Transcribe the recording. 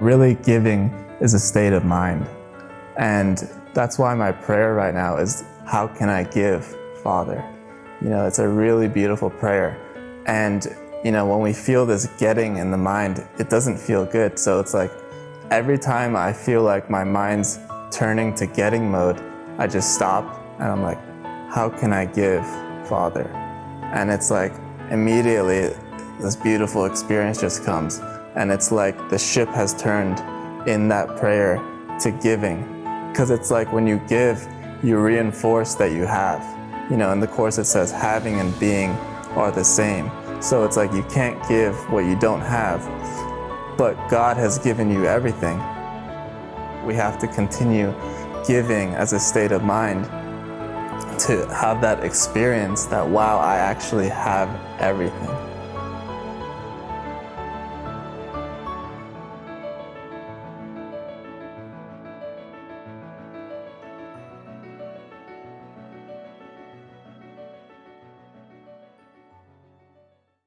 Really giving is a state of mind. And that's why my prayer right now is, how can I give, Father? You know, it's a really beautiful prayer. And, you know, when we feel this getting in the mind, it doesn't feel good. So it's like, every time I feel like my mind's turning to getting mode, I just stop and I'm like, how can I give, Father? And it's like, immediately, this beautiful experience just comes. And it's like the ship has turned in that prayer to giving. Because it's like when you give, you reinforce that you have. You know, in the Course it says having and being are the same. So it's like you can't give what you don't have, but God has given you everything. We have to continue giving as a state of mind to have that experience that, wow, I actually have everything.